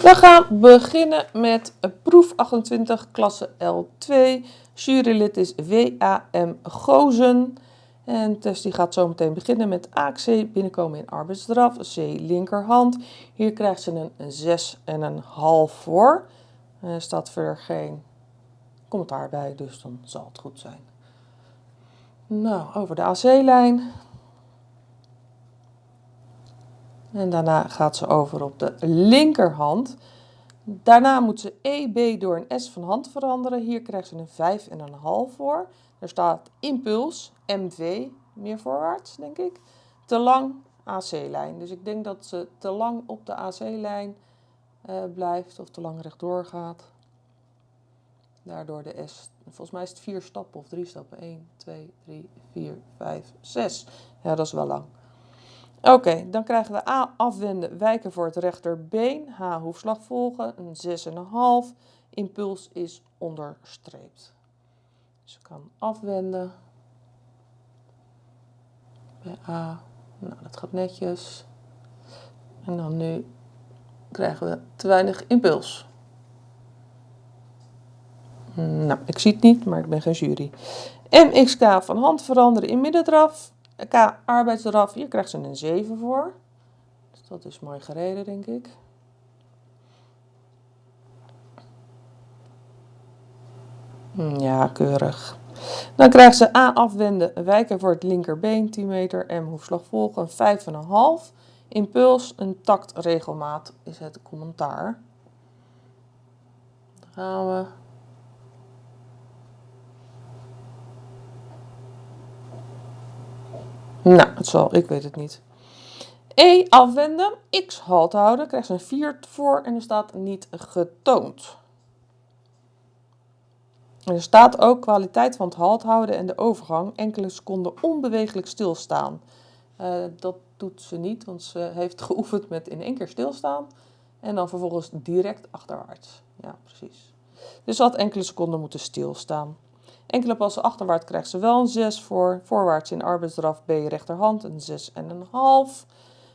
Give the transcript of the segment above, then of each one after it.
We gaan beginnen met proef 28, klasse L2. Jurylid is W.A.M. Gozen. En test die gaat zo meteen beginnen met AXC, binnenkomen in arbeidsdraf, C linkerhand. Hier krijgt ze een 6 en een half voor. Er staat verder geen commentaar bij, dus dan zal het goed zijn. Nou, over de AC-lijn. En daarna gaat ze over op de linkerhand. Daarna moet ze EB door een S van hand veranderen. Hier krijgt ze een 5,5 voor. Er staat impuls, MV, meer voorwaarts denk ik. Te lang AC-lijn. Dus ik denk dat ze te lang op de AC-lijn uh, eh, blijft of te lang rechtdoor gaat. Daardoor de S. Volgens mij is het vier stappen of drie stappen. 1, 2, 3, 4, 5, 6. Ja, dat is wel lang. Oké, dan krijgen we A afwenden, wijken voor het rechterbeen. H hoefslag volgen, een 6,5. Impuls is onderstreept. Dus ik kan afwenden. Bij A. Nou, dat gaat netjes. En dan nu krijgen we te weinig impuls. Nou, ik zie het niet, maar ik ben geen jury. MXK van hand veranderen in middendraf. K arbeidsdraf, hier krijgt ze een 7 voor. Dus dat is mooi gereden, denk ik. Hm, ja, keurig. Dan krijgt ze A afwenden, wijken voor het linkerbeen, 10 meter. M hoefslag volgen, 5,5. Impuls, een taktregelmaat is het commentaar. Dan gaan we Nou, het zal, ik weet het niet. E afwenden, X halt houden, krijgt ze een 4 voor en er staat niet getoond. er staat ook kwaliteit van het halt houden en de overgang enkele seconden onbewegelijk stilstaan. Uh, dat doet ze niet, want ze heeft geoefend met in één keer stilstaan en dan vervolgens direct achterwaarts. Ja, precies. Dus ze had enkele seconden moeten stilstaan. Enkele passen achterwaarts krijgt ze wel een 6 voor. Voorwaarts in arbeidsdraf B rechterhand een 6,5.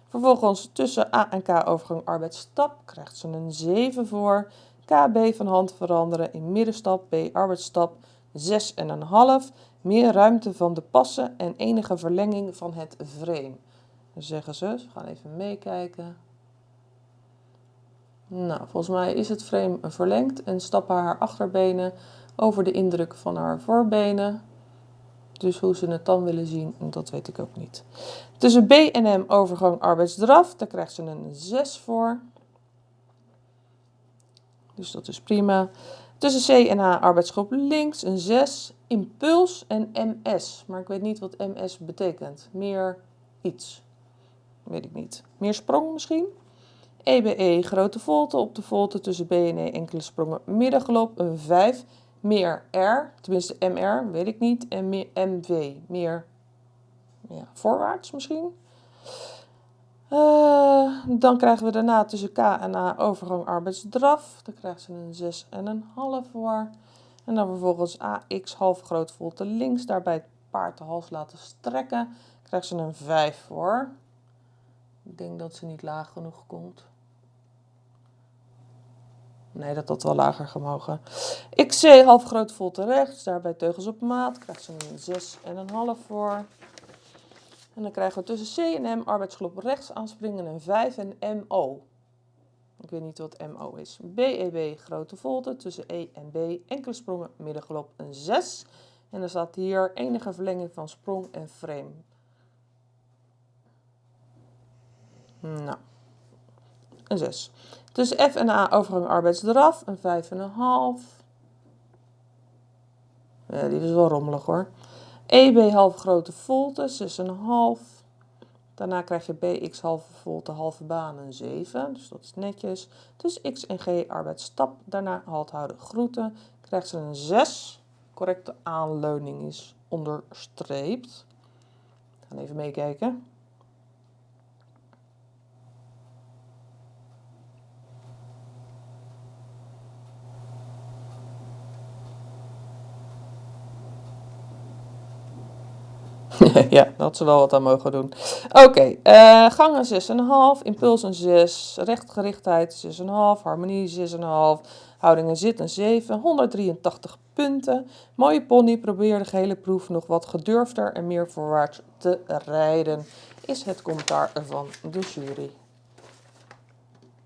Vervolgens tussen A en K overgang arbeidsstap krijgt ze een 7 voor. KB van hand veranderen in middenstap B arbeidsstap 6,5. Meer ruimte van de passen en enige verlenging van het frame. Dan zeggen ze, we gaan even meekijken. Nou, volgens mij is het frame verlengd en stappen haar achterbenen over de indruk van haar voorbenen. Dus hoe ze het dan willen zien, dat weet ik ook niet. Tussen B en M overgang arbeidsdraf, daar krijgt ze een 6 voor. Dus dat is prima. Tussen C en H arbeidsgroep links een 6. Impuls en MS. Maar ik weet niet wat MS betekent. Meer iets. Weet ik niet. Meer sprong misschien? EBE e, grote volte op de volte tussen B en E enkele sprongen middengelop een 5 meer R, tenminste MR, weet ik niet, en meer MV, meer ja, voorwaarts misschien. Uh, dan krijgen we daarna tussen K en A overgang arbeidsdraf. Dan krijgt ze een 6 en een half voor. En dan vervolgens AX half groot volte links. Daarbij het paard de hals laten strekken. Krijgt ze een 5 voor. Ik denk dat ze niet laag genoeg komt. Nee, dat had wel lager gemogen. XC half groot volte rechts, daarbij teugels op maat. Krijgt ze een 6,5 voor. En dan krijgen we tussen C en M arbeidsgroep rechts aanspringen een 5 en MO. Ik weet niet wat MO is. BEB e, grote volte tussen E en B. Enkele sprongen middengelop een 6. En er staat hier enige verlenging van sprong en frame. Nou, een 6. Tussen F en A overgang arbeidsdraf, een 5,5. Ja, die is wel rommelig hoor. EB half grote volte, 6,5. Daarna krijg je BX halve volte, halve baan, een 7. Dus dat is netjes. Dus X en G arbeidsstap. Daarna halt houden groeten. Krijgt ze een 6. Correcte aanleuning is onderstreept. Gaan even meekijken. ja, dat ze wel wat aan mogen doen. Oké, eh gangen 6,5, impuls een 6, rechtgerichtheid 6,5, harmonie 6,5, houding en zit een 7, 183 punten. Mooie pony, probeer de gehele proef nog wat gedurfder en meer voorwaarts te rijden, is het commentaar van de jury.